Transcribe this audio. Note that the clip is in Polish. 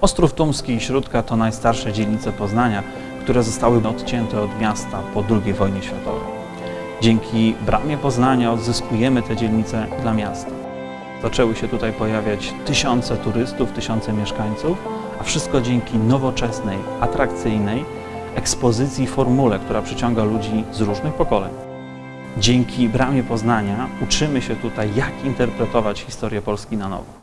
Ostrów Tumski i Śródka to najstarsze dzielnice Poznania, które zostały odcięte od miasta po II wojnie światowej. Dzięki Bramie Poznania odzyskujemy te dzielnice dla miasta. Zaczęły się tutaj pojawiać tysiące turystów, tysiące mieszkańców, a wszystko dzięki nowoczesnej, atrakcyjnej ekspozycji formule, która przyciąga ludzi z różnych pokoleń. Dzięki Bramie Poznania uczymy się tutaj, jak interpretować historię Polski na nowo.